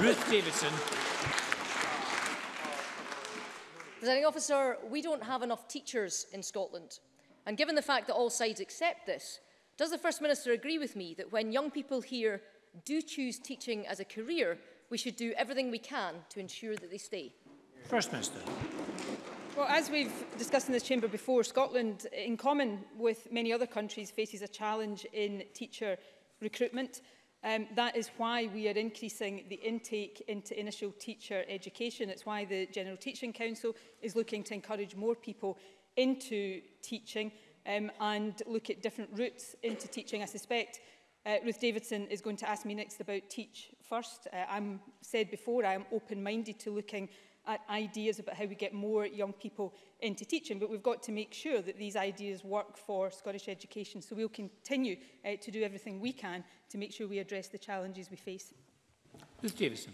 Ruth Davidson. Presiding officer, we don't have enough teachers in Scotland. And given the fact that all sides accept this, does the First Minister agree with me that when young people here do choose teaching as a career, we should do everything we can to ensure that they stay? First Minister. Well, as we've discussed in this chamber before, Scotland, in common with many other countries, faces a challenge in teacher recruitment. Um, that is why we are increasing the intake into initial teacher education. It's why the General Teaching Council is looking to encourage more people into teaching um, and look at different routes into teaching. I suspect uh, Ruth Davidson is going to ask me next about teach first. Uh, I'm said before, I am open-minded to looking at ideas about how we get more young people into teaching, but we've got to make sure that these ideas work for Scottish education. So we'll continue uh, to do everything we can to make sure we address the challenges we face. Ruth Davidson.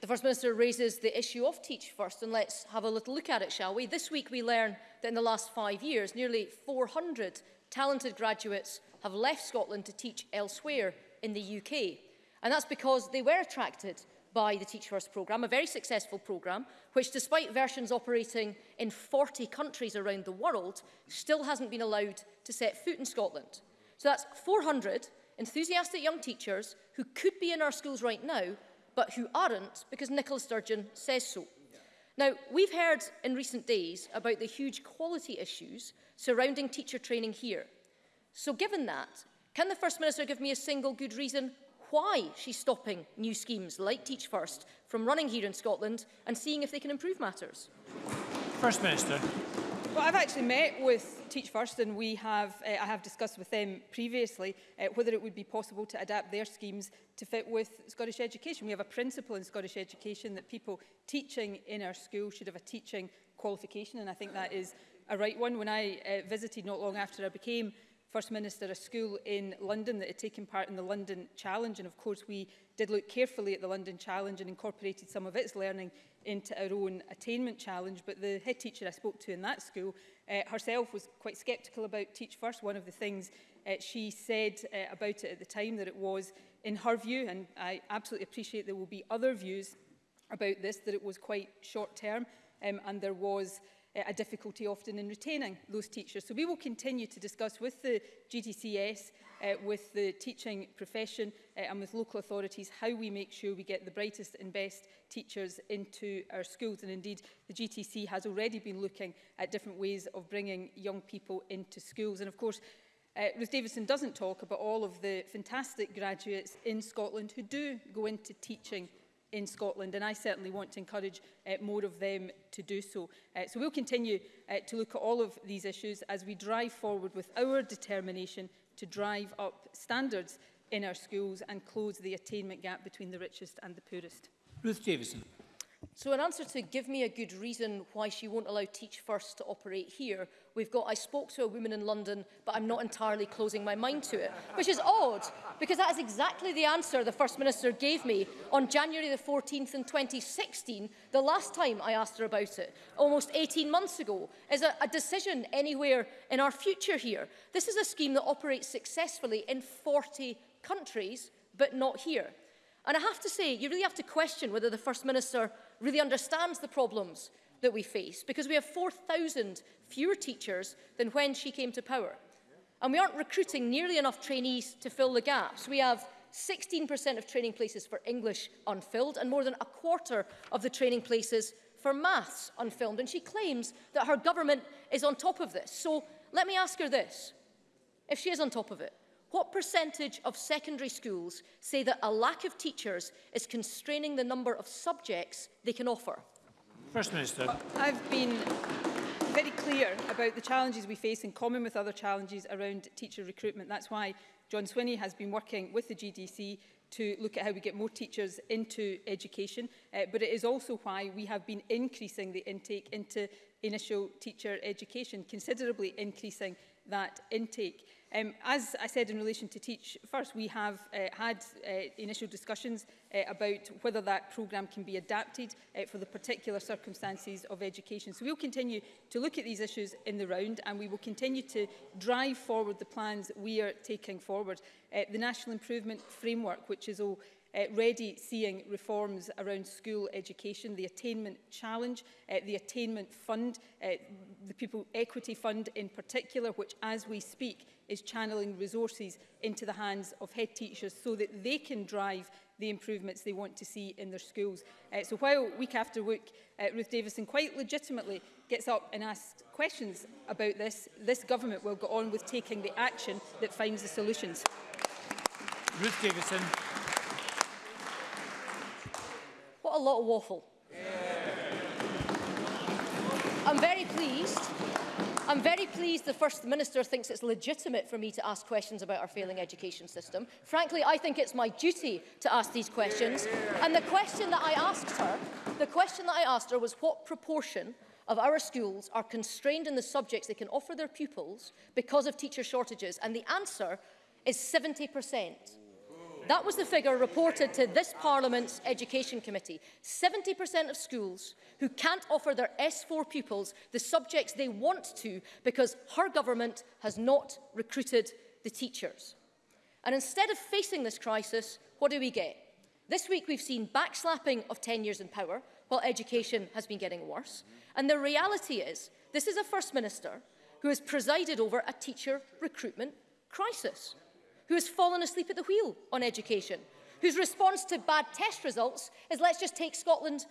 The First Minister raises the issue of Teach First and let's have a little look at it, shall we? This week we learn that in the last five years, nearly 400 talented graduates have left Scotland to teach elsewhere in the UK. And that's because they were attracted by the Teach First programme, a very successful programme, which despite versions operating in 40 countries around the world, still hasn't been allowed to set foot in Scotland. So that's 400 enthusiastic young teachers who could be in our schools right now but who aren't because Nicola Sturgeon says so. Now, we've heard in recent days about the huge quality issues surrounding teacher training here. So given that, can the First Minister give me a single good reason why she's stopping new schemes like Teach First from running here in Scotland and seeing if they can improve matters? First Minister. Well, I've actually met with Teach First and we have, uh, I have discussed with them previously uh, whether it would be possible to adapt their schemes to fit with Scottish education. We have a principle in Scottish education that people teaching in our school should have a teaching qualification and I think that is a right one. When I uh, visited not long after I became First Minister a school in London that had taken part in the London Challenge and of course we did look carefully at the London Challenge and incorporated some of its learning into our own attainment challenge. But the head teacher I spoke to in that school uh, herself was quite sceptical about Teach First. One of the things uh, she said uh, about it at the time that it was, in her view, and I absolutely appreciate there will be other views about this, that it was quite short term um, and there was uh, a difficulty often in retaining those teachers. So we will continue to discuss with the GDCS, uh, with the teaching profession uh, and with local authorities how we make sure we get the brightest and best teachers into our schools. And indeed, the GTC has already been looking at different ways of bringing young people into schools. And of course, Uh, Ruth Davidson doesn't talk about all of the fantastic graduates in Scotland who do go into teaching in Scotland and I certainly want to encourage uh, more of them to do so. Uh, so we'll continue uh, to look at all of these issues as we drive forward with our determination to drive up standards in our schools and close the attainment gap between the richest and the poorest. Ruth Davison. So in answer to give me a good reason why she won't allow Teach First to operate here, we've got I spoke to a woman in London, but I'm not entirely closing my mind to it, which is odd, because that is exactly the answer the First Minister gave me on January the 14th in 2016, the last time I asked her about it, almost 18 months ago, is a, a decision anywhere in our future here. This is a scheme that operates successfully in 40 countries, but not here. And I have to say, you really have to question whether the First Minister really understands the problems that we face because we have 4,000 fewer teachers than when she came to power. And we aren't recruiting nearly enough trainees to fill the gaps. We have 16% of training places for English unfilled and more than a quarter of the training places for maths unfilled. And she claims that her government is on top of this. So let me ask her this. If she is on top of it, what percentage of secondary schools say that a lack of teachers is constraining the number of subjects they can offer? First Minister. Uh, I've been very clear about the challenges we face in common with other challenges around teacher recruitment. That's why John Swinney has been working with the GDC to look at how we get more teachers into education, uh, but it is also why we have been increasing the intake into initial teacher education, considerably increasing that intake. Um, as I said in relation to Teach First, we have uh, had uh, initial discussions uh, about whether that programme can be adapted uh, for the particular circumstances of education. So we'll continue to look at these issues in the round and we will continue to drive forward the plans we are taking forward. Uh, the National Improvement Framework, which is all uh, ready seeing reforms around school education, the attainment challenge, uh, the attainment fund, uh, the people equity fund in particular, which as we speak is channeling resources into the hands of head teachers so that they can drive the improvements they want to see in their schools. Uh, so while week after week, uh, Ruth Davison quite legitimately gets up and asks questions about this, this government will go on with taking the action that finds the solutions. Ruth Davison. What a lot of waffle. Yeah. I'm very pleased I'm very pleased the First Minister thinks it's legitimate for me to ask questions about our failing education system. Frankly, I think it's my duty to ask these questions. And the question that I asked her, the question that I asked her was what proportion of our schools are constrained in the subjects they can offer their pupils because of teacher shortages. And the answer is 70 Yeah. That was the figure reported to this Parliament's Education Committee. 70% of schools who can't offer their S4 pupils the subjects they want to because her government has not recruited the teachers. And instead of facing this crisis, what do we get? This week we've seen backslapping of 10 years in power, while education has been getting worse. And the reality is, this is a First Minister who has presided over a teacher recruitment crisis who has fallen asleep at the wheel on education, whose response to bad test results is let's just take Scotland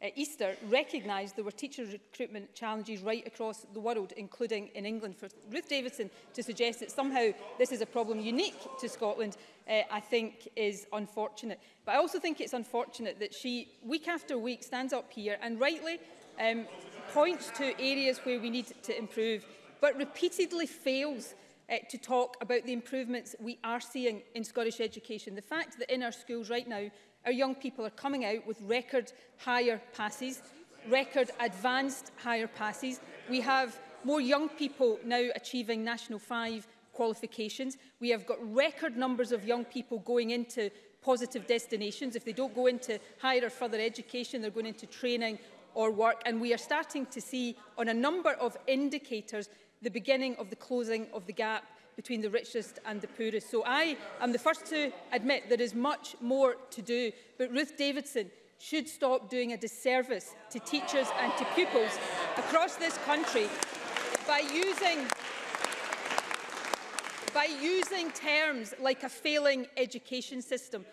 uh, Easter, recognised there were teacher recruitment challenges right across the world, including in England. For Ruth Davidson to suggest that somehow this is a problem unique to Scotland, uh, I think is unfortunate. But I also think it's unfortunate that she, week after week, stands up here and rightly um, points to areas where we need to improve, but repeatedly fails uh, to talk about the improvements we are seeing in Scottish education. The fact that in our schools right now, our young people are coming out with record higher passes, record advanced higher passes. We have more young people now achieving National 5 qualifications. We have got record numbers of young people going into positive destinations. If they don't go into higher or further education, they're going into training or work. And we are starting to see on a number of indicators the beginning of the closing of the gap between the richest and the poorest. So I am the first to admit there is much more to do, but Ruth Davidson should stop doing a disservice to teachers and to pupils across this country by using by using terms like a failing education system.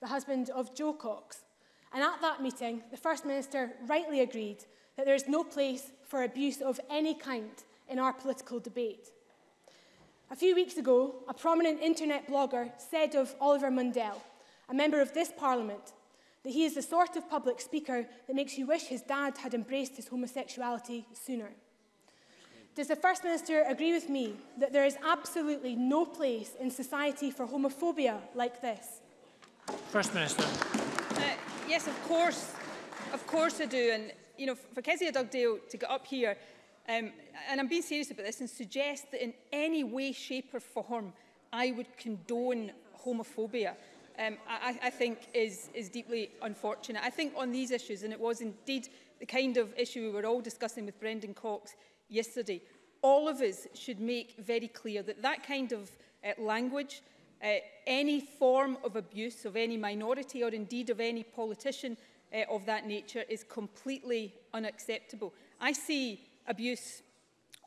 the husband of Joe Cox. And at that meeting, the First Minister rightly agreed that there is no place for abuse of any kind in our political debate. A few weeks ago, a prominent internet blogger said of Oliver Mundell, a member of this parliament, that he is the sort of public speaker that makes you wish his dad had embraced his homosexuality sooner. Does the First Minister agree with me that there is absolutely no place in society for homophobia like this? First Minister. Uh, yes, of course. Of course I do. And, you know, for Kezia Dugdale to get up here, um, and I'm being serious about this, and suggest that in any way, shape or form I would condone homophobia um, I, I think is, is deeply unfortunate. I think on these issues, and it was indeed the kind of issue we were all discussing with Brendan Cox yesterday, all of us should make very clear that that kind of uh, language, uh, any form of abuse of any minority or indeed of any politician uh, of that nature is completely unacceptable. I see abuse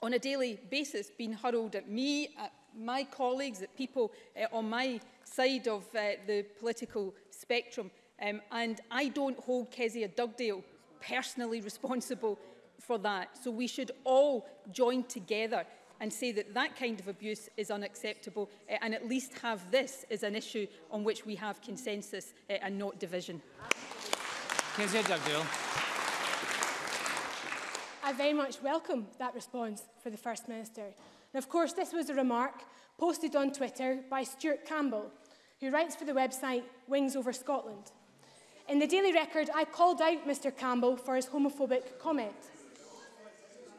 on a daily basis being hurled at me, at my colleagues, at people uh, on my side of uh, the political spectrum. Um, and I don't hold Kezia Dugdale personally responsible for that. So we should all join together and say that that kind of abuse is unacceptable uh, and at least have this as an issue on which we have consensus uh, and not division. Kezia Dugdale. I very much welcome that response for the First Minister. And of course, this was a remark posted on Twitter by Stuart Campbell, who writes for the website Wings Over Scotland. In the Daily Record, I called out Mr Campbell for his homophobic comment.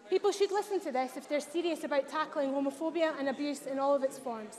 People should listen to this if they're serious about tackling homophobia and abuse in all of its forms.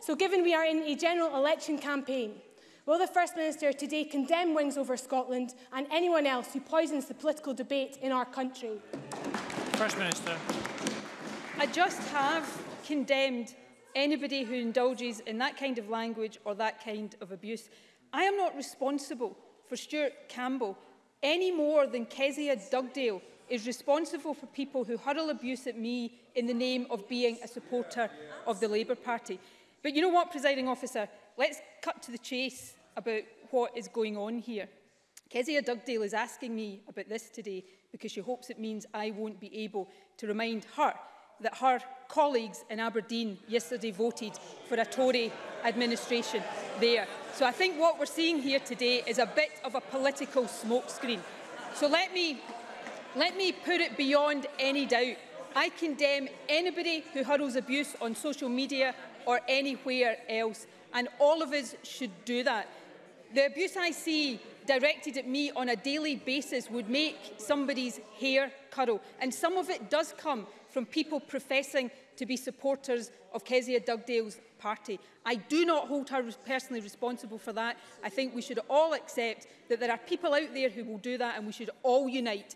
So given we are in a general election campaign, will the First Minister today condemn Wings over Scotland and anyone else who poisons the political debate in our country? First Minister. I just have condemned anybody who indulges in that kind of language or that kind of abuse. I am not responsible for Stuart Campbell any more than Kezia Dugdale is responsible for people who hurl abuse at me in the name of being a supporter of the Labour Party. But you know what, presiding officer, let's cut to the chase about what is going on here. Kezia Dugdale is asking me about this today because she hopes it means I won't be able to remind her that her colleagues in Aberdeen yesterday voted for a Tory administration there. So I think what we're seeing here today is a bit of a political smokescreen. So let me, let me put it beyond any doubt. I condemn anybody who hurls abuse on social media or anywhere else, and all of us should do that. The abuse I see directed at me on a daily basis would make somebody's hair curl. And some of it does come from people professing to be supporters of Kezia Dugdale's party. I do not hold her personally responsible for that. I think we should all accept that there are people out there who will do that and we should all unite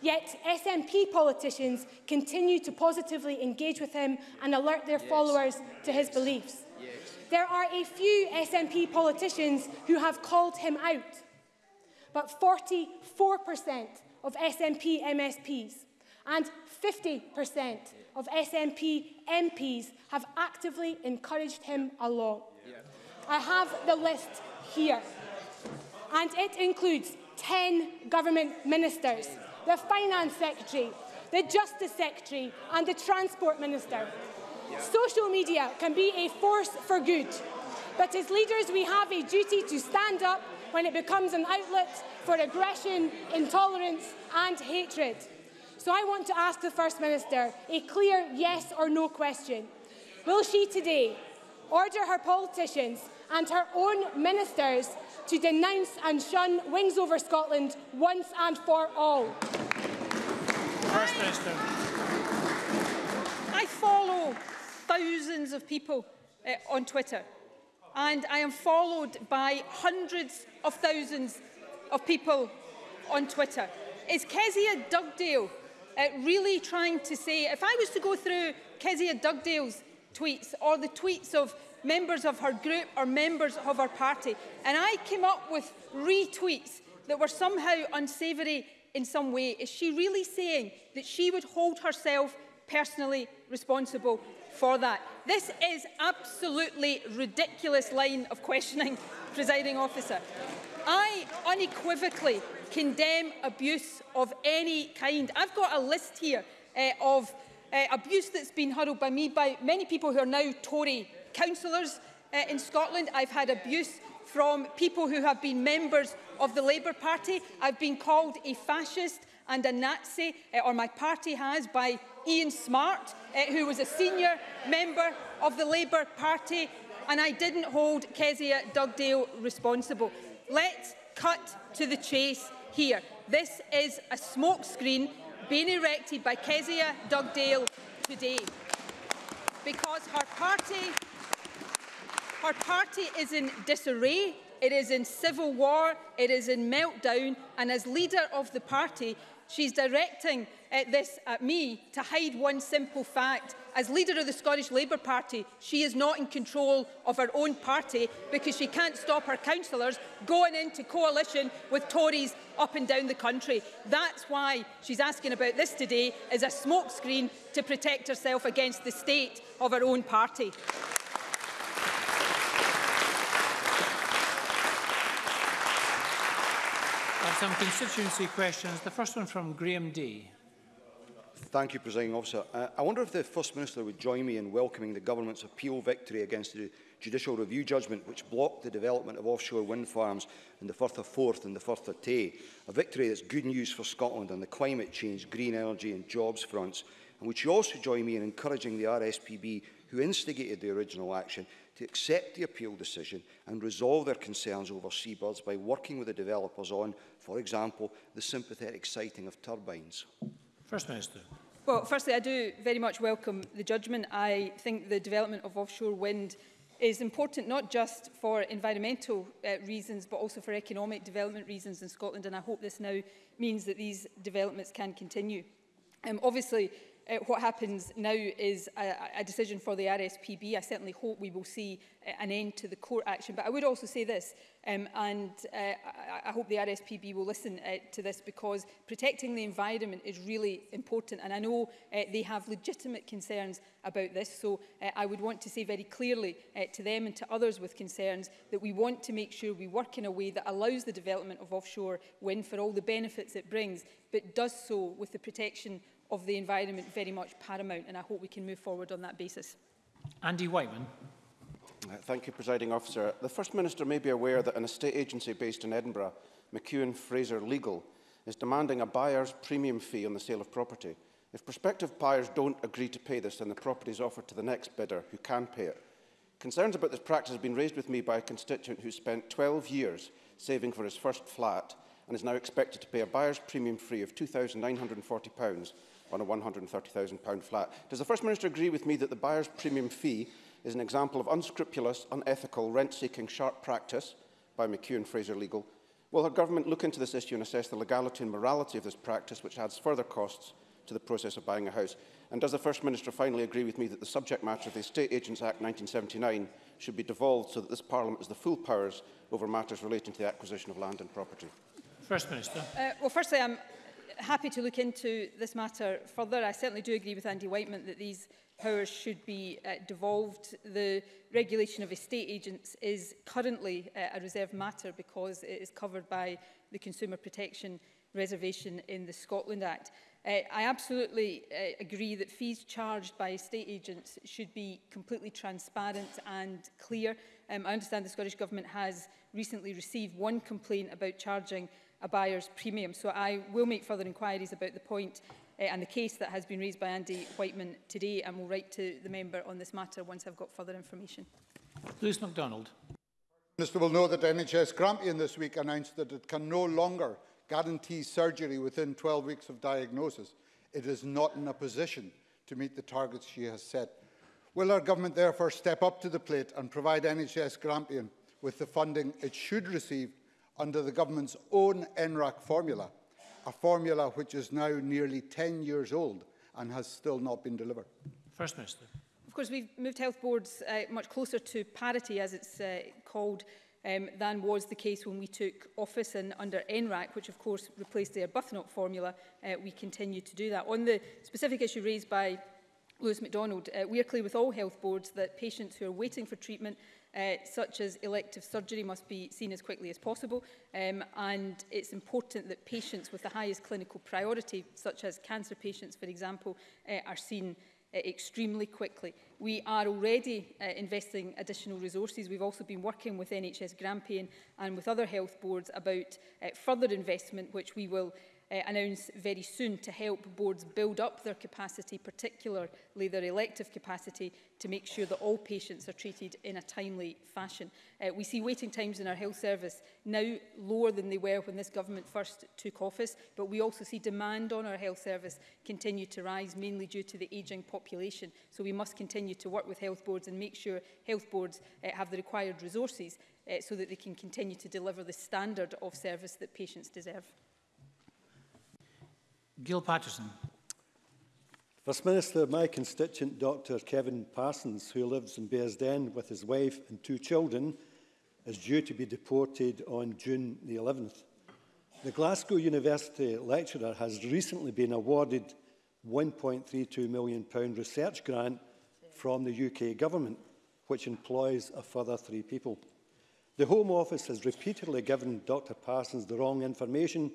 Yet SNP politicians continue to positively engage with him and alert their yes. followers to his beliefs. There are a few SNP politicians who have called him out, but 44% of SNP MSPs and 50% of SNP MPs have actively encouraged him along. I have the list here, and it includes 10 government ministers, the Finance Secretary, the Justice Secretary and the Transport Minister. Social media can be a force for good, but as leaders we have a duty to stand up when it becomes an outlet for aggression, intolerance and hatred. So I want to ask the First Minister a clear yes or no question. Will she today order her politicians and her own ministers to denounce and shun Wings Over Scotland once and for all? First Minister. I follow thousands of people uh, on Twitter and I am followed by hundreds of thousands of people on Twitter. Is Kezia Dugdale uh, really trying to say, if I was to go through Kezia Dugdale's tweets or the tweets of members of her group or members of her party, and I came up with retweets that were somehow unsavoury in some way, is she really saying that she would hold herself personally responsible for that? This is absolutely ridiculous line of questioning, presiding officer. I unequivocally condemn abuse of any kind. I've got a list here uh, of uh, abuse that's been hurled by me by many people who are now Tory councillors uh, in Scotland. I've had abuse from people who have been members of the Labour Party. I've been called a fascist and a Nazi, uh, or my party has, by Ian Smart, uh, who was a senior member of the Labour Party, and I didn't hold Kezia Dugdale responsible. Let's cut to the chase here. This is a smoke screen being erected by Kezia Dugdale today because her party, her party is in disarray, it is in civil war, it is in meltdown and as leader of the party She's directing uh, this at me to hide one simple fact. As leader of the Scottish Labour Party, she is not in control of her own party because she can't stop her councillors going into coalition with Tories up and down the country. That's why she's asking about this today as a smokescreen to protect herself against the state of her own party. some constituency questions. The first one from Graham D. Thank you, Presiding Officer. Uh, I wonder if the First Minister would join me in welcoming the government's appeal victory against the judicial review judgment which blocked the development of offshore wind farms in the Firth of Forth and the Firth of Tay, a victory that's good news for Scotland on the climate change, green energy and jobs fronts. And would you also join me in encouraging the RSPB, who instigated the original action, to accept the appeal decision and resolve their concerns over seabirds by working with the developers on, for example, the sympathetic sighting of turbines? First Minister. Well, firstly, I do very much welcome the judgment. I think the development of offshore wind is important not just for environmental uh, reasons but also for economic development reasons in Scotland and I hope this now means that these developments can continue. Um, obviously uh, what happens now is a, a decision for the RSPB. I certainly hope we will see uh, an end to the court action. But I would also say this, um, and uh, I, I hope the RSPB will listen uh, to this because protecting the environment is really important. And I know uh, they have legitimate concerns about this. So uh, I would want to say very clearly uh, to them and to others with concerns that we want to make sure we work in a way that allows the development of offshore wind for all the benefits it brings, but does so with the protection of the environment very much paramount, and I hope we can move forward on that basis. Andy Whiteman. Uh, thank you, Presiding Officer. The First Minister may be aware that an estate agency based in Edinburgh, McEwen Fraser Legal, is demanding a buyer's premium fee on the sale of property. If prospective buyers don't agree to pay this, then the property is offered to the next bidder who can pay it. Concerns about this practice have been raised with me by a constituent who spent 12 years saving for his first flat and is now expected to pay a buyer's premium fee of £2,940 on a £130,000 flat. Does the First Minister agree with me that the buyer's premium fee is an example of unscrupulous, unethical, rent-seeking sharp practice by McEwen Fraser Legal? Will her government look into this issue and assess the legality and morality of this practice, which adds further costs to the process of buying a house? And does the First Minister finally agree with me that the subject matter of the Estate Agents Act 1979 should be devolved so that this Parliament has the full powers over matters relating to the acquisition of land and property? First Minister. Uh, well, firstly, I'm happy to look into this matter further. I certainly do agree with Andy Whiteman that these powers should be uh, devolved. The regulation of estate agents is currently uh, a reserved matter because it is covered by the Consumer Protection Reservation in the Scotland Act. Uh, I absolutely uh, agree that fees charged by estate agents should be completely transparent and clear. Um, I understand the Scottish Government has recently received one complaint about charging a buyer's premium. So I will make further inquiries about the point uh, and the case that has been raised by Andy Whiteman today and will write to the member on this matter once I've got further information. Lewis MacDonald. Minister will know that NHS Grampian this week announced that it can no longer guarantee surgery within 12 weeks of diagnosis. It is not in a position to meet the targets she has set. Will our government therefore step up to the plate and provide NHS Grampian with the funding it should receive under the government's own NRAC formula, a formula which is now nearly 10 years old and has still not been delivered. First Minister. Of course, we've moved health boards uh, much closer to parity, as it's uh, called, um, than was the case when we took office and under NRAC, which of course replaced the Arbuthnot formula, uh, we continue to do that. On the specific issue raised by Lewis MacDonald, uh, we are clear with all health boards that patients who are waiting for treatment uh, such as elective surgery must be seen as quickly as possible um, and it's important that patients with the highest clinical priority such as cancer patients for example uh, are seen uh, extremely quickly. We are already uh, investing additional resources. We've also been working with NHS Grampian and with other health boards about uh, further investment which we will uh, announce very soon to help boards build up their capacity, particularly their elective capacity, to make sure that all patients are treated in a timely fashion. Uh, we see waiting times in our health service now lower than they were when this government first took office, but we also see demand on our health service continue to rise, mainly due to the ageing population. So we must continue to work with health boards and make sure health boards uh, have the required resources uh, so that they can continue to deliver the standard of service that patients deserve. Gil Patterson. First Minister, my constituent Dr Kevin Parsons, who lives in Bearsden with his wife and two children, is due to be deported on June the 11th. The Glasgow University lecturer has recently been awarded £1.32 million pound research grant from the UK Government, which employs a further three people. The Home Office has repeatedly given Dr Parsons the wrong information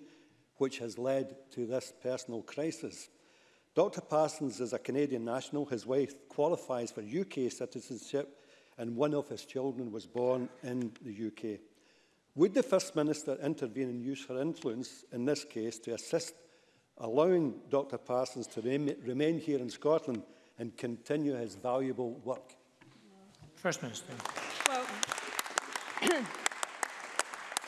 which has led to this personal crisis. Dr Parsons is a Canadian national. His wife qualifies for UK citizenship and one of his children was born in the UK. Would the First Minister intervene and use her influence in this case to assist allowing Dr Parsons to remain here in Scotland and continue his valuable work? First Minister. Well,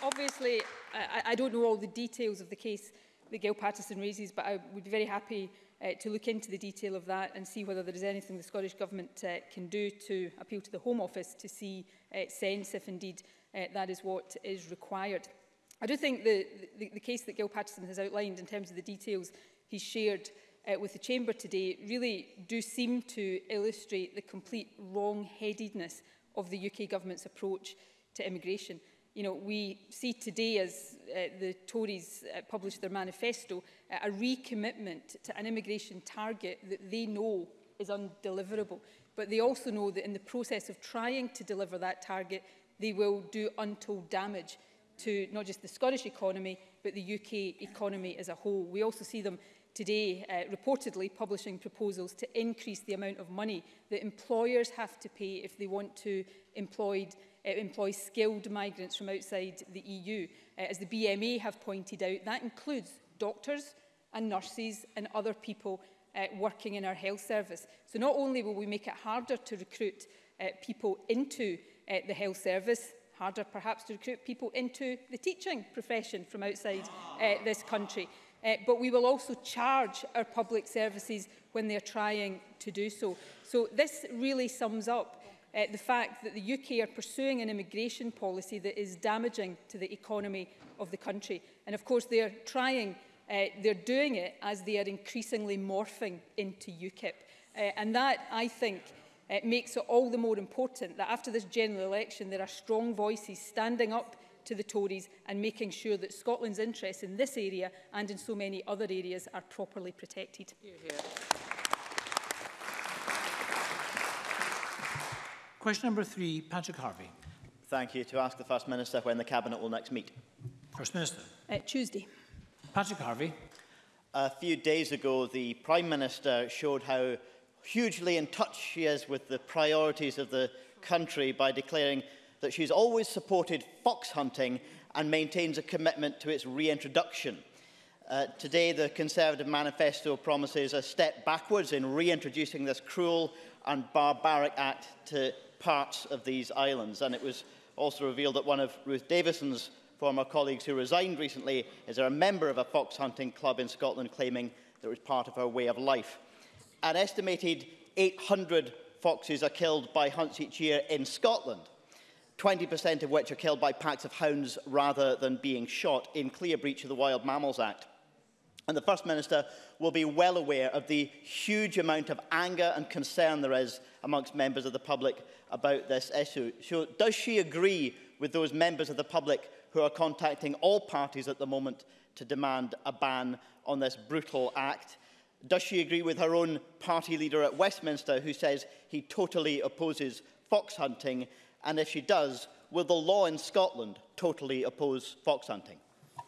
obviously, I, I don't know all the details of the case that Gail Patterson raises, but I would be very happy uh, to look into the detail of that and see whether there is anything the Scottish Government uh, can do to appeal to the Home Office to see uh, sense if indeed uh, that is what is required. I do think the, the, the case that Gail Patterson has outlined in terms of the details he shared uh, with the Chamber today really do seem to illustrate the complete wrong-headedness of the UK Government's approach to immigration you know, we see today as uh, the Tories uh, published their manifesto, uh, a recommitment to an immigration target that they know is undeliverable. But they also know that in the process of trying to deliver that target, they will do untold damage to not just the Scottish economy, but the UK economy as a whole. We also see them today uh, reportedly publishing proposals to increase the amount of money that employers have to pay if they want to employed uh, employ skilled migrants from outside the EU. Uh, as the BMA have pointed out, that includes doctors and nurses and other people uh, working in our health service. So not only will we make it harder to recruit uh, people into uh, the health service, harder perhaps to recruit people into the teaching profession from outside uh, this country. Uh, but we will also charge our public services when they're trying to do so. So this really sums up uh, the fact that the UK are pursuing an immigration policy that is damaging to the economy of the country. And of course, they're trying, uh, they're doing it as they are increasingly morphing into UKIP. Uh, eh, and that, I think, uh, makes it all the more important that after this general election, there are strong voices standing up to the Tories and making sure that Scotland's interests in this area and in so many other areas are properly protected. Here, here. Question number three, Patrick Harvey. Thank you. To ask the First Minister when the Cabinet will next meet. First Minister. Uh, Tuesday. Patrick Harvey. A few days ago, the Prime Minister showed how hugely in touch she is with the priorities of the country by declaring that she's always supported fox hunting and maintains a commitment to its reintroduction. Uh, today, the Conservative manifesto promises a step backwards in reintroducing this cruel and barbaric act to parts of these islands. And it was also revealed that one of Ruth Davison's former colleagues who resigned recently is a member of a fox hunting club in Scotland claiming that it was part of her way of life. An estimated 800 foxes are killed by hunts each year in Scotland, 20% of which are killed by packs of hounds rather than being shot in clear breach of the Wild Mammals Act. And the First Minister will be well aware of the huge amount of anger and concern there is amongst members of the public about this issue. So does she agree with those members of the public who are contacting all parties at the moment to demand a ban on this brutal act? Does she agree with her own party leader at Westminster who says he totally opposes fox hunting? And if she does, will the law in Scotland totally oppose fox hunting?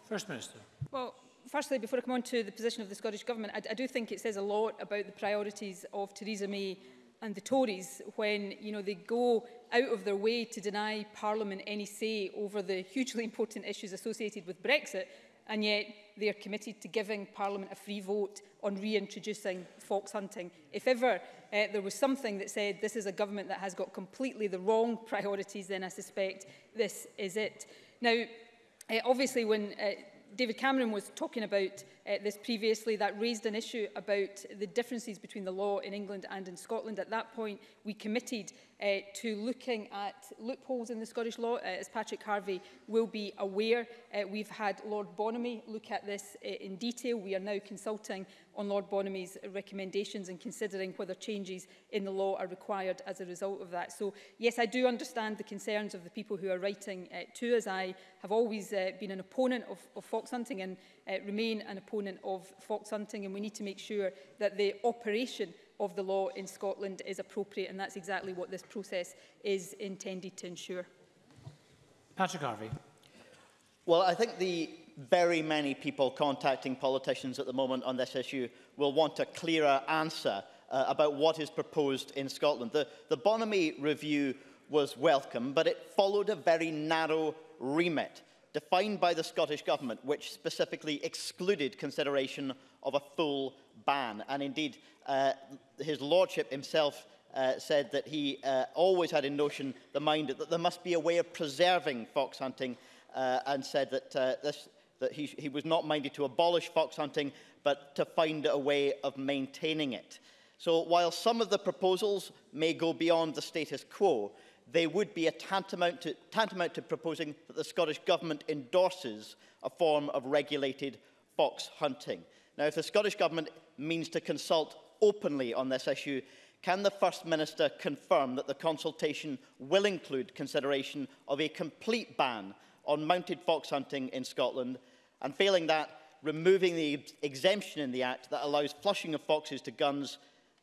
First Minister. Well, firstly, before I come on to the position of the Scottish Government, I, I do think it says a lot about the priorities of Theresa May and the Tories when you know they go out of their way to deny Parliament any say over the hugely important issues associated with Brexit and yet they are committed to giving Parliament a free vote on reintroducing fox hunting. If ever uh, there was something that said this is a government that has got completely the wrong priorities, then I suspect this is it. Now, uh, obviously when uh, David Cameron was talking about uh, this previously that raised an issue about the differences between the law in England and in Scotland. At that point, we committed uh, to looking at loopholes in the Scottish law, uh, as Patrick Harvey will be aware. Uh, we've had Lord Bonamy look at this uh, in detail. We are now consulting on Lord Bonamy's recommendations and considering whether changes in the law are required as a result of that. So, yes, I do understand the concerns of the people who are writing uh, to us. I have always uh, been an opponent of, of fox hunting and uh, remain an opponent proponent of fox hunting and we need to make sure that the operation of the law in Scotland is appropriate and that's exactly what this process is intended to ensure. Patrick Harvey. Well, I think the very many people contacting politicians at the moment on this issue will want a clearer answer uh, about what is proposed in Scotland. The, the Bonamy review was welcome, but it followed a very narrow remit. defined by the Scottish Government, which specifically excluded consideration of a full ban. And indeed, uh, his lordship himself uh, said that he uh, always had in notion the mind that there must be a way of preserving fox hunting uh, and said that, uh, this, that he, he was not minded to abolish fox hunting, but to find a way of maintaining it. So while some of the proposals may go beyond the status quo, they would be a tantamount, to, tantamount to proposing that the Scottish Government endorses a form of regulated fox hunting. Now, if the Scottish Government means to consult openly on this issue, can the First Minister confirm that the consultation will include consideration of a complete ban on mounted fox hunting in Scotland, and failing that, removing the exemption in the Act that allows flushing of foxes to guns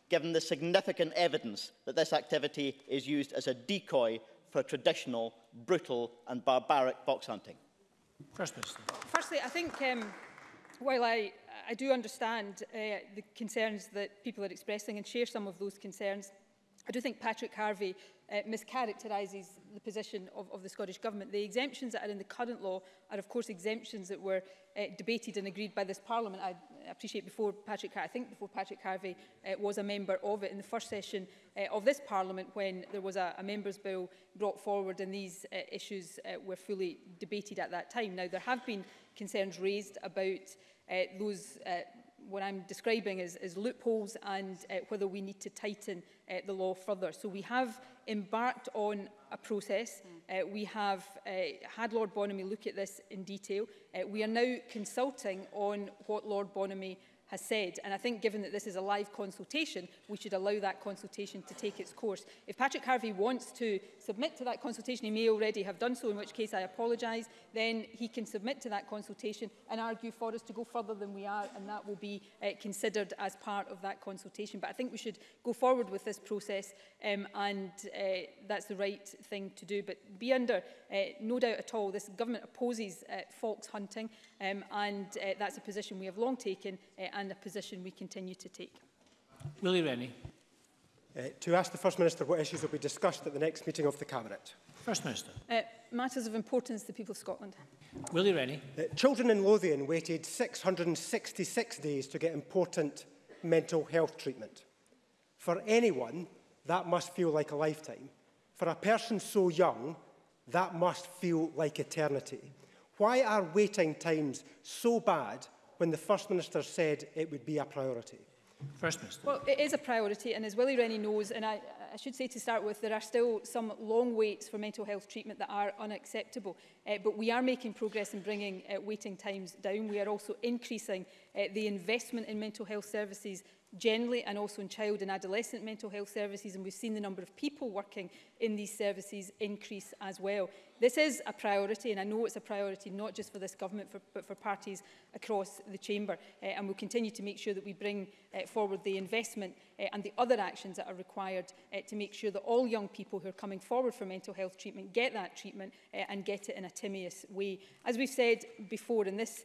given the significant evidence that this activity is used as a decoy for traditional, brutal and barbaric fox hunting? First Minister. Firstly, I think um, while I, I do understand uh, the concerns that people are expressing and share some of those concerns, I do think Patrick Harvey uh, mischaracterises the position of, of the Scottish Government. The exemptions that are in the current law are, of course, exemptions that were uh, debated and agreed by this Parliament. I I appreciate before Patrick, I think before Patrick Harvey uh, was a member of it in the first session uh, of this Parliament when there was a, a Members' Bill brought forward and these uh, issues uh, were fully debated at that time. Now, there have been concerns raised about uh, those uh, what I'm describing as, as loopholes and uh, whether we need to tighten uh, the law further. So we have embarked on a process. Hmm. Uh, we have uh, had Lord Bonamy look at this in detail. Uh, we are now consulting on what Lord Bonamy has said. And I think given that this is a live consultation, we should allow that consultation to take its course. If Patrick Harvey wants to submit to that consultation, he may already have done so, in which case I apologise, then he can submit to that consultation and argue for us to go further than we are, and that will be uh, considered as part of that consultation. But I think we should go forward with this process, um, and uh, that's the right thing to do. But be under uh, no doubt at all, this government opposes uh, fox hunting, um, and uh, that's a position we have long taken uh, and a position we continue to take. Willie Rennie. Uh, to ask the First Minister what issues will be discussed at the next meeting of the Cabinet. First Minister. Uh, matters of importance to the people of Scotland. Willie Rennie. Uh, children in Lothian waited 666 days to get important mental health treatment. For anyone, that must feel like a lifetime. For a person so young, that must feel like eternity. Why are waiting times so bad when the First Minister said it would be a priority? First Minister. Well, it is a priority, and as Willie Rennie knows, and I, I should say to start with, there are still some long waits for mental health treatment that are unacceptable. Uh, but we are making progress in bringing uh, waiting times down. We are also increasing uh, the investment in mental health services generally and also in child and adolescent mental health services and we've seen the number of people working in these services increase as well. This is a priority and I know it's a priority not just for this government for, but for parties across the chamber uh, and we'll continue to make sure that we bring uh, forward the investment uh, and the other actions that are required uh, to make sure that all young people who are coming forward for mental health treatment get that treatment uh, and get it in a timious way. As we've said before and this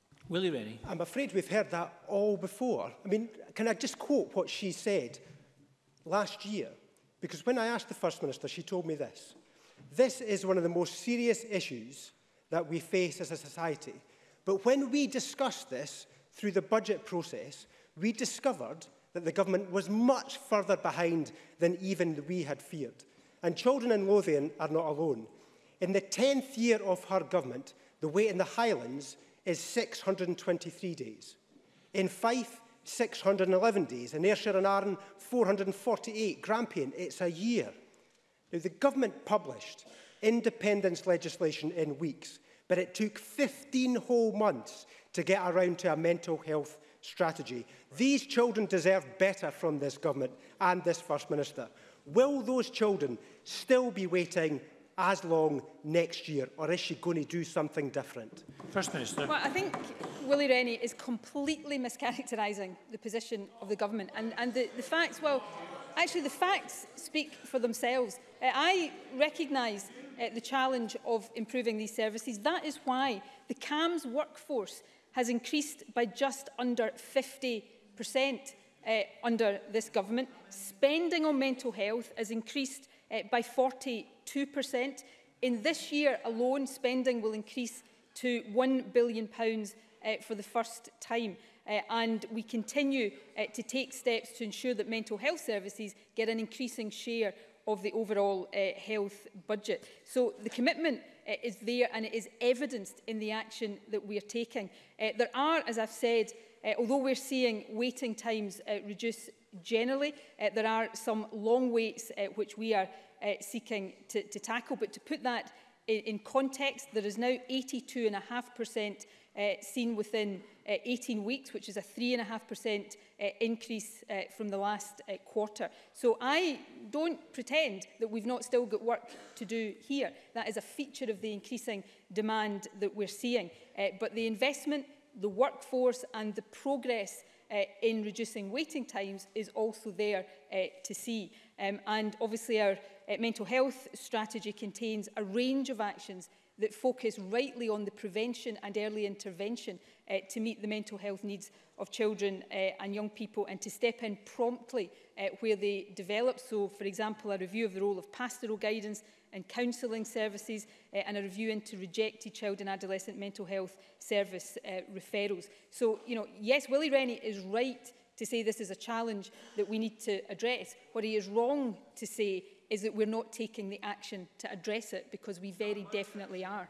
you really? I'm afraid we've heard that all before. I mean, can I just quote what she said last year? Because when I asked the First Minister, she told me this. This is one of the most serious issues that we face as a society. But when we discussed this through the budget process, we discovered that the government was much further behind than even we had feared. And children in Lothian are not alone. In the 10th year of her government, the weight in the Highlands is 623 days. In Fife, 611 days. In Ayrshire and Arran, 448. Grampian, it's a year. Now, the government published independence legislation in weeks, but it took 15 whole months to get around to a mental health strategy. These children deserve better from this government and this First Minister. Will those children still be waiting as long next year, or is she going to do something different? First Minister. Well, I think Willie Rennie is completely mischaracterising the position of the government. And, and the, the facts, well, actually the facts speak for themselves. Uh, I recognise uh, the challenge of improving these services. That is why the CAMS workforce has increased by just under 50% uh, under this government. Spending on mental health has increased uh, by 40%. 2%. In this year alone, spending will increase to £1 billion uh, for the first time. Uh, and we continue uh, to take steps to ensure that mental health services get an increasing share of the overall uh, health budget. So the commitment uh, is there and it is evidenced in the action that we are taking. Uh, there are, as I've said, uh, although we're seeing waiting times uh, reduce generally, uh, there are some long waits uh, which we are uh, seeking to, to tackle. But to put that in, in context, there is now 82.5% uh, seen within uh, 18 weeks, which is a 3.5% uh, increase uh, from the last uh, quarter. So I don't pretend that we've not still got work to do here. That is a feature of the increasing demand that we're seeing. Uh, but the investment, the workforce and the progress uh, in reducing waiting times is also there uh, to see. Um, and obviously our uh, mental health strategy contains a range of actions that focus rightly on the prevention and early intervention uh, to meet the mental health needs of children uh, and young people and to step in promptly uh, where they develop. So, for example, a review of the role of pastoral guidance and counselling services uh, and a review into rejected child and adolescent mental health service uh, referrals. So, you know, yes, Willie Rennie is right to say this is a challenge that we need to address. What he is wrong to say is that we're not taking the action to address it because we very definitely are.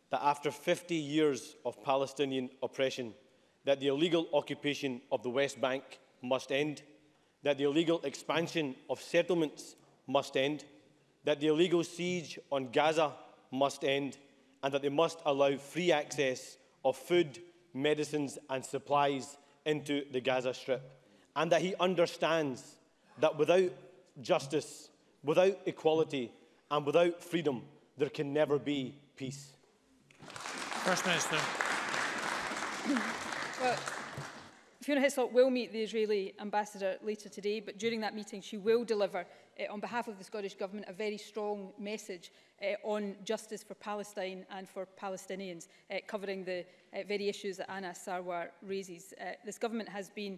that after 50 years of Palestinian oppression, that the illegal occupation of the West Bank must end, that the illegal expansion of settlements must end, that the illegal siege on Gaza must end, and that they must allow free access of food, medicines and supplies into the Gaza Strip, and that he understands that without justice, without equality, And without freedom, there can never be peace. First Minister. Well, Fiona Hislop will meet the Israeli ambassador later today, but during that meeting she will deliver, uh, on behalf of the Scottish Government, a very strong message uh, on justice for Palestine and for Palestinians, uh, covering the uh, very issues that Anna Sarwar raises. Uh, this government has been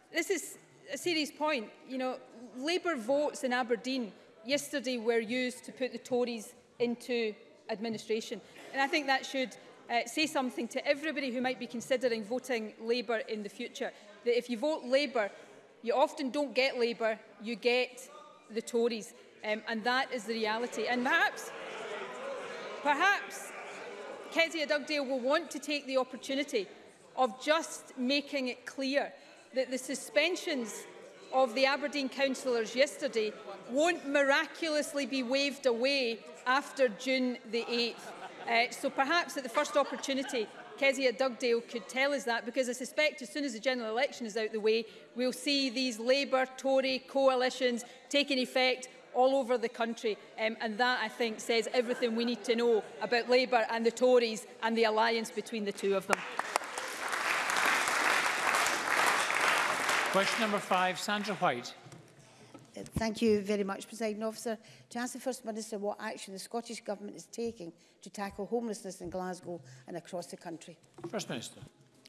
this is a serious point. You know, Labour votes in Aberdeen yesterday were used to put the Tories into administration. And I think that should uh, say something to everybody who might be considering voting Labour in the future. That if you vote Labour, you often don't get Labour, you get the Tories. Um, and that is the reality. And perhaps, perhaps Kezia Dugdale will want to take the opportunity of just making it clear that the suspensions of the Aberdeen councillors yesterday won't miraculously be waved away after June the 8th. Uh, so perhaps at the first opportunity, Kezia Dugdale could tell us that, because I suspect as soon as the general election is out the way, we'll see these Labour-Tory coalitions taking effect all over the country. Um, and that, I think, says everything we need to know about Labour and the Tories and the alliance between the two of them. Question number five, Sandra White. Thank you very much, President Officer. To ask the First Minister what action the Scottish Government is taking to tackle homelessness in Glasgow and across the country. First Minister.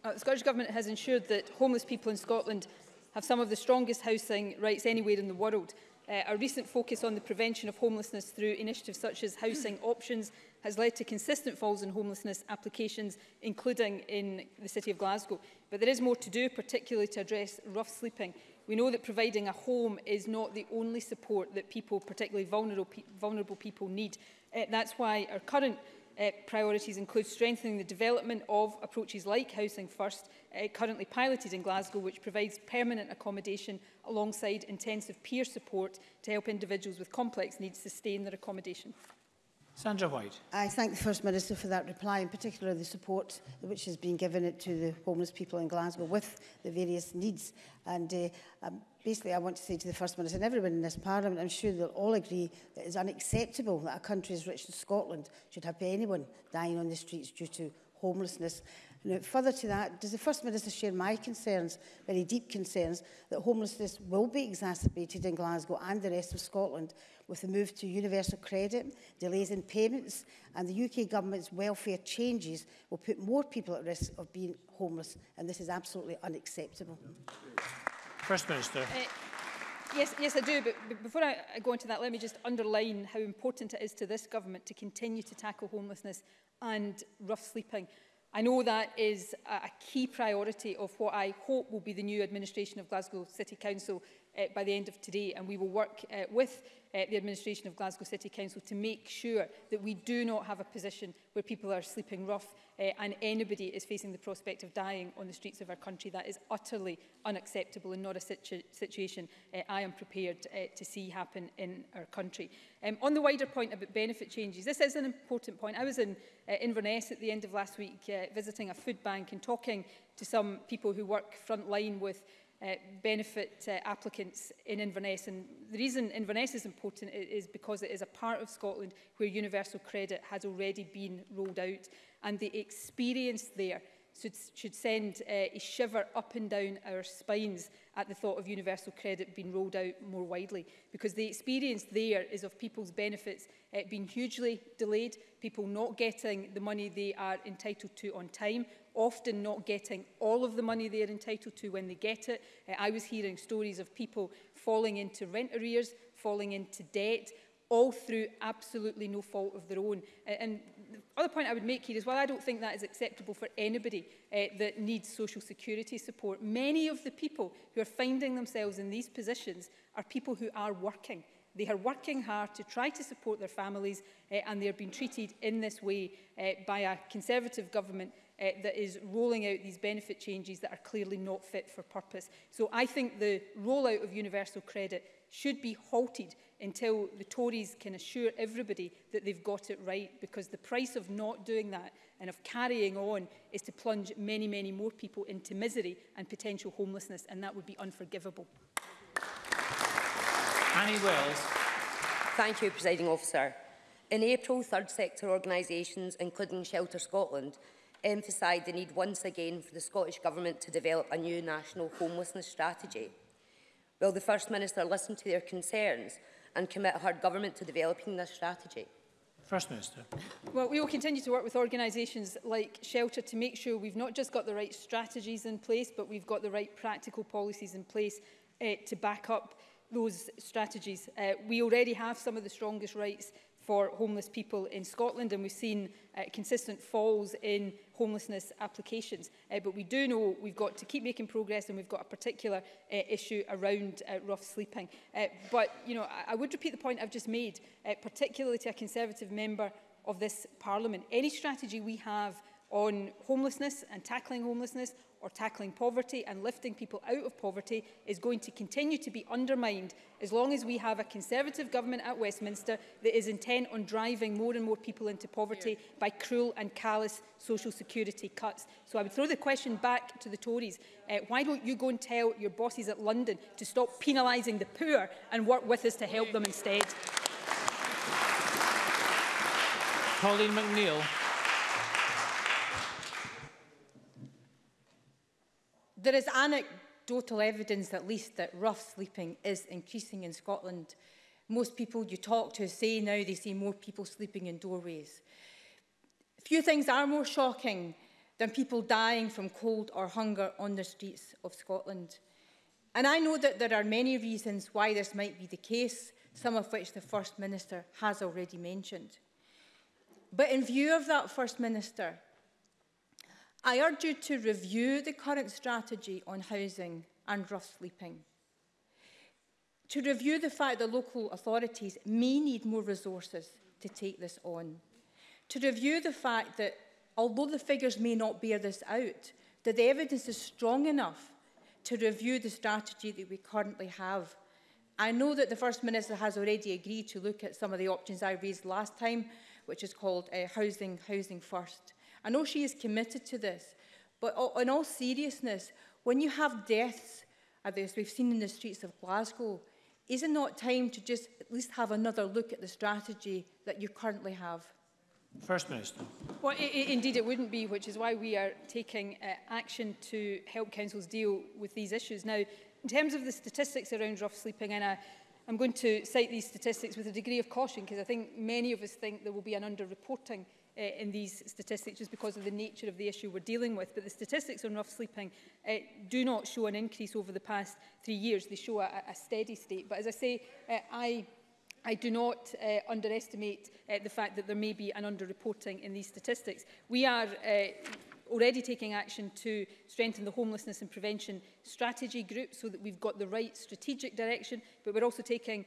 Uh, the Scottish Government has ensured that homeless people in Scotland have some of the strongest housing rights anywhere in the world. Uh, our recent focus on the prevention of homelessness through initiatives such as Housing Options has led to consistent falls in homelessness applications, including in the City of Glasgow. But there is more to do, particularly to address rough sleeping. We know that providing a home is not the only support that people, particularly vulnerable, pe vulnerable people, need. Uh, that's why our current uh, priorities include strengthening the development of approaches like Housing First, uh, currently piloted in Glasgow, which provides permanent accommodation alongside intensive peer support to help individuals with complex needs sustain their accommodation. Sandra White. I thank the First Minister for that reply, in particular the support which has been given to the homeless people in Glasgow with the various needs. And uh, um, basically I want to say to the First Minister and everyone in this Parliament, I'm sure they'll all agree that it's is unacceptable that a country as rich as Scotland should have anyone dying on the streets due to homelessness. Now, further to that, does the First Minister share my concerns, very deep concerns, that homelessness will be exacerbated in Glasgow and the rest of Scotland with the move to universal credit, delays in payments and the UK government's welfare changes will put more people at risk of being homeless and this is absolutely unacceptable. First Minister. Uh, yes, yes, I do. But before I go into that, let me just underline how important it is to this government to continue to tackle homelessness and rough sleeping. I know that is a key priority of what I hope will be the new administration of Glasgow City Council uh, by the end of today. And we will work uh, with uh, the administration of Glasgow City Council to make sure that we do not have a position where people are sleeping rough uh, and anybody is facing the prospect of dying on the streets of our country. That is utterly unacceptable and not a situ situation uh, I am prepared uh, to see happen in our country. Um, on the wider point about benefit changes, this is an important point. I was in uh, Inverness at the end of last week uh, visiting a food bank and talking to some people who work frontline with Uh, benefit uh, applicants in Inverness. And the reason Inverness is important is because it is a part of Scotland where universal credit has already been rolled out and the experience there should, should send uh, a shiver up and down our spines at the thought of universal credit being rolled out more widely because the experience there is of people's benefits uh, being hugely delayed, people not getting the money they are entitled to on time, often not getting all of the money they are entitled to when they get it. Uh, I was hearing stories of people falling into rent arrears, falling into debt, all through absolutely no fault of their own. And other point I would make here is while I don't think that is acceptable for anybody uh, that needs social security support, many of the people who are finding themselves in these positions are people who are working. They are working hard to try to support their families uh, and they are being treated in this way uh, by a Conservative government uh, that is rolling out these benefit changes that are clearly not fit for purpose. So I think the rollout of universal credit should be halted until the Tories can assure everybody that they've got it right because the price of not doing that and of carrying on is to plunge many, many more people into misery and potential homelessness and that would be unforgivable. Annie Wells. Thank you, Presiding Officer. In April, third sector organisations, including Shelter Scotland, emphasised the need once again for the Scottish Government to develop a new national homelessness strategy. Will the First Minister listen to their concerns and commit her government to developing this strategy? First Minister. Well, we will continue to work with organisations like Shelter to make sure we've not just got the right strategies in place, but we've got the right practical policies in place uh, to back up those strategies. Uh, we already have some of the strongest rights for homeless people in Scotland and we've seen uh, consistent falls in homelessness applications. Uh, but we do know we've got to keep making progress and we've got a particular uh, issue around uh, rough sleeping. Uh, but, you know, I, I would repeat the point I've just made, uh, particularly to a Conservative member of this Parliament. Any strategy we have on homelessness and tackling homelessness or tackling poverty and lifting people out of poverty is going to continue to be undermined as long as we have a Conservative government at Westminster that is intent on driving more and more people into poverty by cruel and callous social security cuts. So I would throw the question back to the Tories. Uh, why don't you go and tell your bosses at London to stop penalising the poor and work with us to help them instead? Pauline McNeill. There is anecdotal evidence, at least, that rough sleeping is increasing in Scotland. Most people you talk to say now they see more people sleeping in doorways. Few things are more shocking than people dying from cold or hunger on the streets of Scotland. And I know that there are many reasons why this might be the case, some of which the First Minister has already mentioned. But in view of that First Minister, I urge you to review the current strategy on housing and rough sleeping. To review the fact that local authorities may need more resources to take this on. To review the fact that, although the figures may not bear this out, that the evidence is strong enough to review the strategy that we currently have. I know that the First Minister has already agreed to look at some of the options I raised last time, which is called uh, housing, housing first. I know she is committed to this, but in all seriousness, when you have deaths, as uh, we've seen in the streets of Glasgow, is it not time to just at least have another look at the strategy that you currently have? First Minister. Well, it, indeed it wouldn't be, which is why we are taking uh, action to help councils deal with these issues. Now, in terms of the statistics around rough sleeping, and I, I'm going to cite these statistics with a degree of caution because I think many of us think there will be an underreporting uh, in these statistics just because of the nature of the issue we're dealing with. But the statistics on rough sleeping uh, do not show an increase over the past three years. They show a, a steady state. But as I say, uh, I I do not uh, underestimate uh, the fact that there may be an underreporting in these statistics. We are uh, already taking action to strengthen the homelessness and prevention strategy group so that we've got the right strategic direction, but we're also taking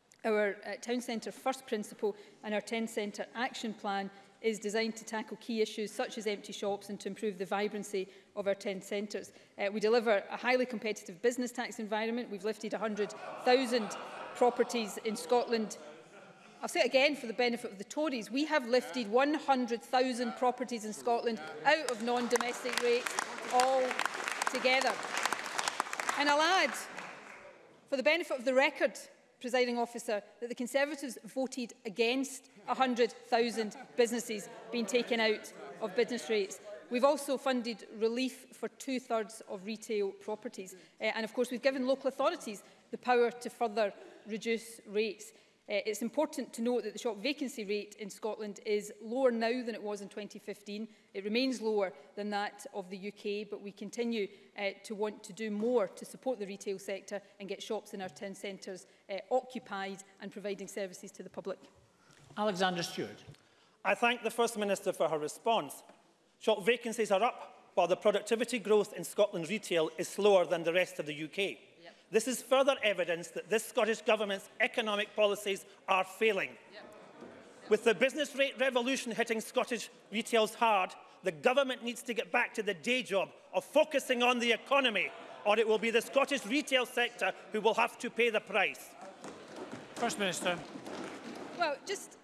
Our uh, town centre first principle and our Town centre action plan is designed to tackle key issues such as empty shops and to improve the vibrancy of our 10 centres. Uh, we deliver a highly competitive business tax environment. We've lifted 100,000 properties in Scotland I'll say it again for the benefit of the Tories. We have lifted 100,000 properties in Scotland out of non-domestic rates all together. And I'll add, for the benefit of the record, presiding officer, that the Conservatives voted against 100,000 businesses being taken out of business rates. We've also funded relief for two-thirds of retail properties. Uh, and of course, we've given local authorities the power to further reduce rates. Uh, it's important to note that the shop vacancy rate in Scotland is lower now than it was in 2015. It remains lower than that of the UK, but we continue uh, to want to do more to support the retail sector and get shops in our town centres uh, occupied and providing services to the public. Alexander Stewart. I thank the First Minister for her response. Shop vacancies are up, while the productivity growth in Scotland retail is slower than the rest of the UK. Yep. This is further evidence that this Scottish Government's economic policies are failing. Yep. With the business rate revolution hitting Scottish retails hard, the Government needs to get back to the day job of focusing on the economy, or it will be the Scottish retail sector who will have to pay the price. First Minister. Well, just,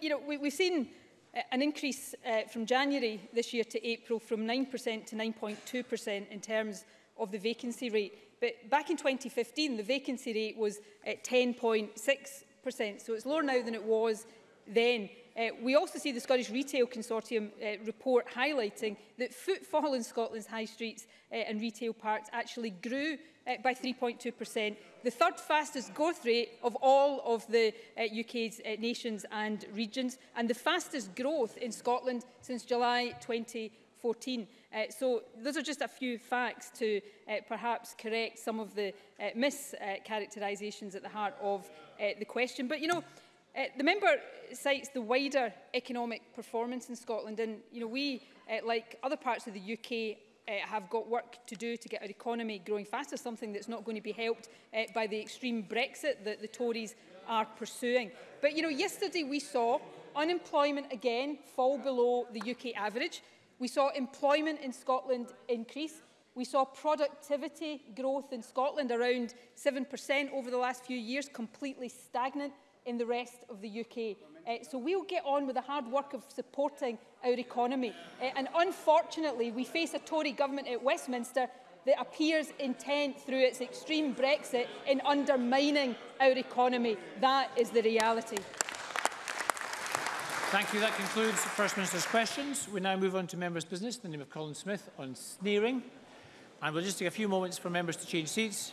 you know, we, we've seen uh, an increase uh, from January this year to April from 9% to 9.2% in terms of the vacancy rate. But back in 2015, the vacancy rate was at 10.6%, so it's lower now than it was then. Uh, we also see the Scottish Retail Consortium uh, report highlighting that footfall in Scotland's high streets uh, and retail parks actually grew uh, by 3.2%, the third fastest growth rate of all of the uh, UK's uh, nations and regions, and the fastest growth in Scotland since July 2014. Uh, so those are just a few facts to uh, perhaps correct some of the uh, mischaracterisations uh, at the heart of uh, the question. But, you know, uh, the member cites the wider economic performance in Scotland, and, you know, we, uh, like other parts of the UK, uh, have got work to do to get our economy growing faster, something that's not going to be helped uh, by the extreme Brexit that the Tories are pursuing. But, you know, yesterday we saw unemployment again fall below the UK average. We saw employment in Scotland increase. We saw productivity growth in Scotland around 7% over the last few years, completely stagnant in the rest of the UK. Uh, so we'll get on with the hard work of supporting our economy. Uh, and unfortunately, we face a Tory government at Westminster that appears intent through its extreme Brexit in undermining our economy. That is the reality. Thank you. That concludes the First Minister's questions. We now move on to members' business in the name of Colin Smith on sneering. And we'll just take a few moments for members to change seats.